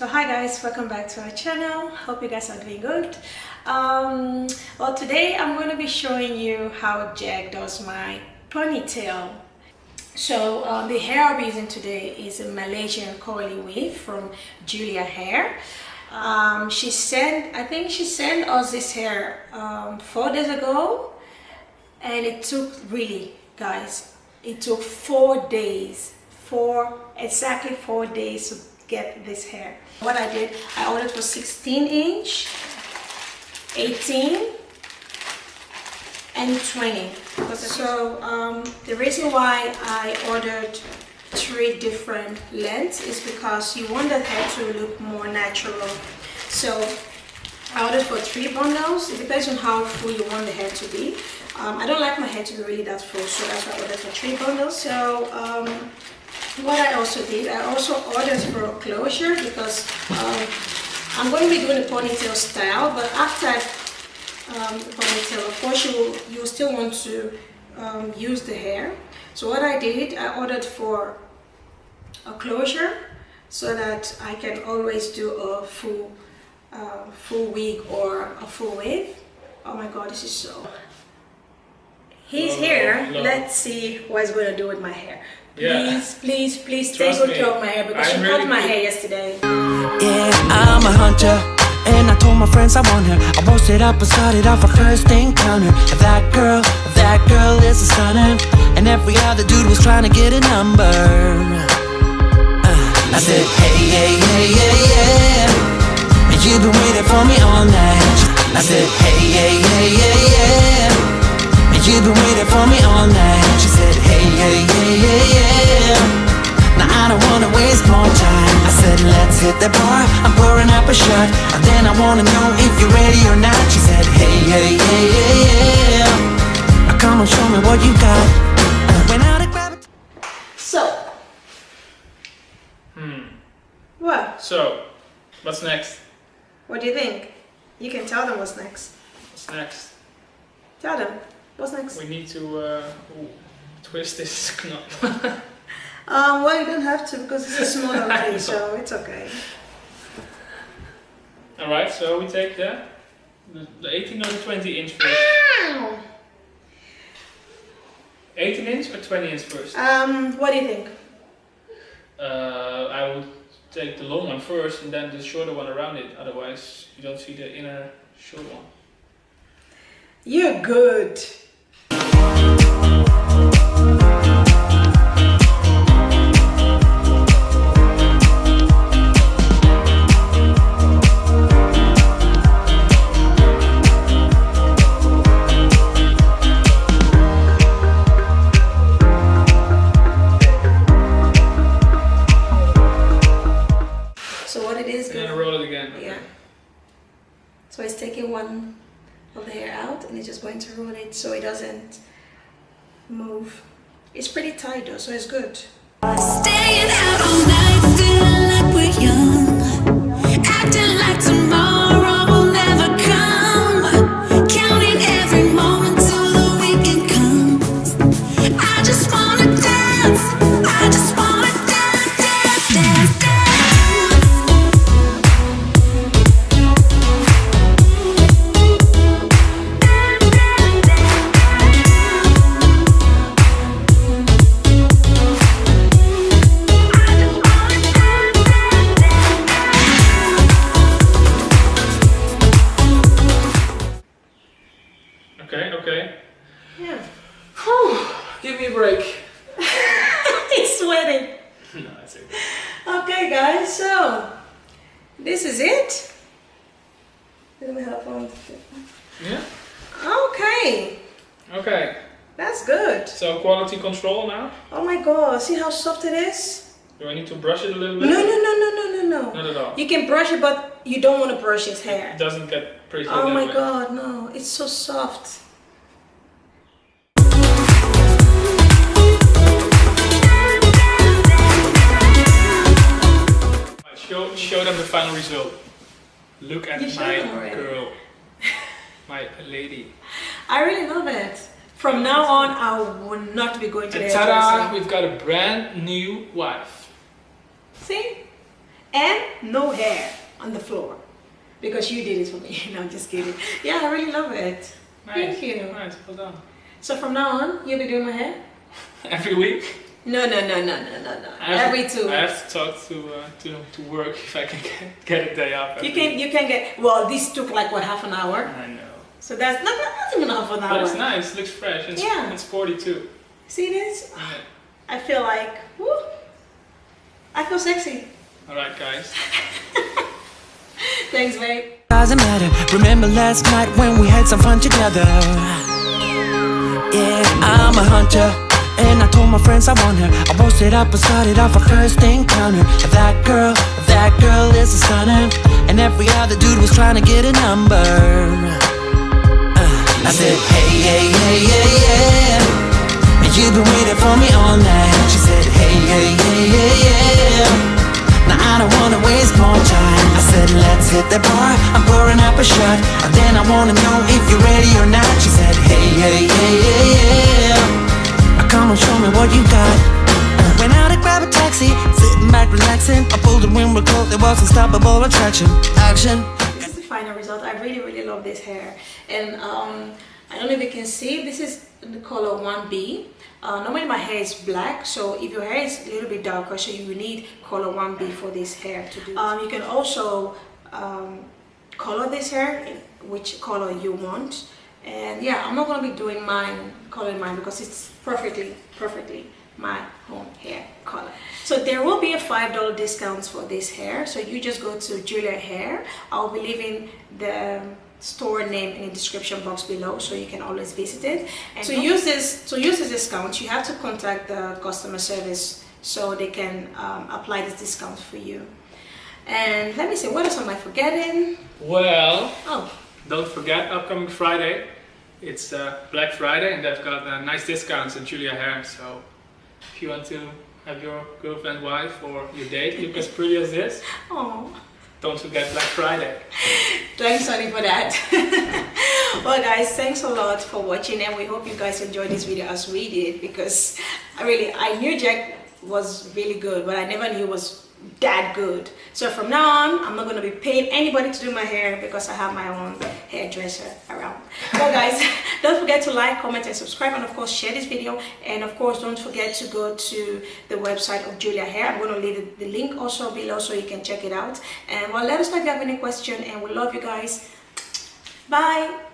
So hi guys, welcome back to our channel. Hope you guys are doing good. Um, well today I'm going to be showing you how Jack does my ponytail. So uh, the hair I'll be using today is a Malaysian curly wave from Julia Hair. Um, she sent, I think she sent us this hair um, four days ago and it took really guys, it took four days, four, exactly four days get this hair. What I did, I ordered for 16 inch, 18, and 20. So um, the reason why I ordered three different lengths is because you want the hair to look more natural. So I ordered for three bundles. It depends on how full you want the hair to be. Um, I don't like my hair to be really that full, so that's why I ordered for three bundles. So um, what I also did, I also ordered for a closure because um, I'm going to be doing a ponytail style, but after um, the ponytail, of course you will, you still want to um, use the hair. So what I did, I ordered for a closure so that I can always do a full, uh, full wig or a full wave. Oh my god, this is so... He's here. Let's see what he's going to do with my hair. Please, Yeah. please, please take Trust good me. care of my hair because I'm she cut my hair yesterday. Yeah, I'm a hunter. And I told my friends I want her. I posted up and started off our first encounter. That girl, that girl is a stunner. And every other dude was trying to get a number. Uh, I said, hey, hey, hey, yeah, yeah. And you've been waiting for me all night. I said, hey, hey, hey, yeah, yeah. And you've been waiting for me all night. She said, hey, hey, hey, yeah, yeah. Now I don't wanna waste more time I said let's hit the bar, I'm pouring up a shot And then I wanna know if you're ready or not She said hey, hey, hey, yeah, yeah Now come on, show me what you got Went out and grabbed So, Hmm. what? So, what's next? What do you think? You can tell them what's next. What's next? Tell them. What's next? We need to uh, twist this knot. Um, well, you don't have to because it's a small already, so it's okay. Alright, so we take the, the, the 18 or the 20 inch first. Ow! 18 inch or 20 inch first? Um, what do you think? Uh, I would take the long one first and then the shorter one around it. Otherwise, you don't see the inner short one. You're good. So what it is, And then good. roll it again. Yeah. So it's taking one of the hair out and it's just going to roll it so it doesn't move. It's pretty tight though, so it's good. Staying out all night, feeling like we're young. Acting like Okay guys, so this is it. Let me help on. Yeah? Okay, Okay, that's good. so quality control now. Oh my god, see how soft it is? Do I need to brush it a little bit? no, no, no, no, no, no. No. Not at all. You can brush it, but you don't want to brush his hair. It doesn't get pretty Oh my way. god, no, it's so soft. Result. Look at You my girl. my lady. I really love it. From now on, I will not be going to the And ta-da! We've got a brand new wife. See? and no hair on the floor because you did it for me. no, I'm just kidding. Yeah, I really love it. Thank you. Nice, well done. So from now on, you'll be doing my hair? Every week. No, no, no, no, no, no, no. I have Every to, two I have to talk to uh, to to work if I can get, get a day off. You can week. you can get well. This took like what half an hour. I know. So that's not, not even half an hour. But hour. it's nice. It Looks fresh. It's, Yeah. It's 42. See this? Yeah. I feel like woo, I feel sexy. All right, guys. Thanks, babe. Doesn't matter. Remember last night when we had some fun together? Yeah, I'm a hunter. And I told my friends I want her. I posted up and started off a first encounter. That girl, that girl is a stunner. And every other dude was trying to get a number. Uh, I said, hey, hey, hey, hey, yeah. And you've been waiting for me all night. She said, hey, hey, hey, hey, yeah. Now I don't wanna waste more time I said let's hit the bar I'm pouring up a shot And then I wanna know if you're ready or not She said hey, hey, hey, hey, yeah what you got Uh, Went out and grabbed a taxi Sitting back relaxing I pulled the window closed There was unstoppable attraction Action This is the final result. I really, really love this hair. And um, I don't know if you can see, this is the color 1B. Uh, normally my hair is black, so if your hair is a little bit darker, so you will need color 1B for this hair to do. Um, you can also um, color this hair which color you want. And yeah, I'm not gonna be doing mine, coloring mine because it's perfectly, perfectly my own hair color. So there will be a $5 discount for this hair. So you just go to Julia Hair. I'll be leaving the store name in the description box below so you can always visit it. And to use this to use this discount, you have to contact the customer service so they can um, apply this discount for you. And let me see, what else am I forgetting? Well, Oh, don't forget, upcoming Friday, it's uh, Black Friday, and they've got uh, nice discounts at Julia Hair. So if you want to have your girlfriend, wife, or your date look as pretty as this, oh. don't forget Black Friday. Thanks, Sonny, for that. well, guys, thanks a lot for watching, and we hope you guys enjoyed this video as we did because I really I knew Jack was really good, but I never knew was that good. So from now on, I'm not gonna be paying anybody to do my hair because I have my own hairdresser around. Well, guys, don't forget to like, comment, and subscribe, and of course share this video. And of course, don't forget to go to the website of Julia Hair. I'm gonna leave the link also below so you can check it out. And well, let us know if you have any question, and we love you guys. Bye.